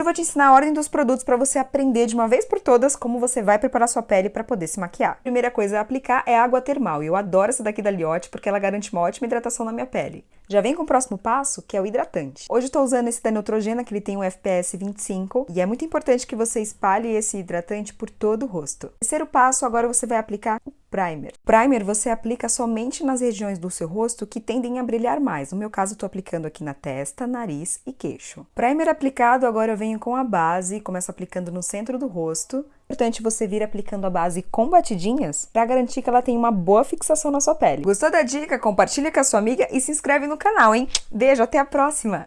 Eu vou te ensinar a ordem dos produtos para você aprender de uma vez por todas como você vai preparar sua pele para poder se maquiar. A primeira coisa a aplicar é água termal, eu adoro essa daqui da Liotte porque ela garante uma ótima hidratação na minha pele. Já vem com o próximo passo, que é o hidratante. Hoje eu tô usando esse da Neutrogena, que ele tem um FPS 25, e é muito importante que você espalhe esse hidratante por todo o rosto. Terceiro passo, agora você vai aplicar o primer. Primer você aplica somente nas regiões do seu rosto que tendem a brilhar mais. No meu caso, estou aplicando aqui na testa, nariz e queixo. Primer aplicado, agora eu venho com a base, começo aplicando no centro do rosto. Importante você vir aplicando a base com batidinhas para garantir que ela tenha uma boa fixação na sua pele. Gostou da dica? Compartilha com a sua amiga e se inscreve no canal, hein? Beijo, até a próxima!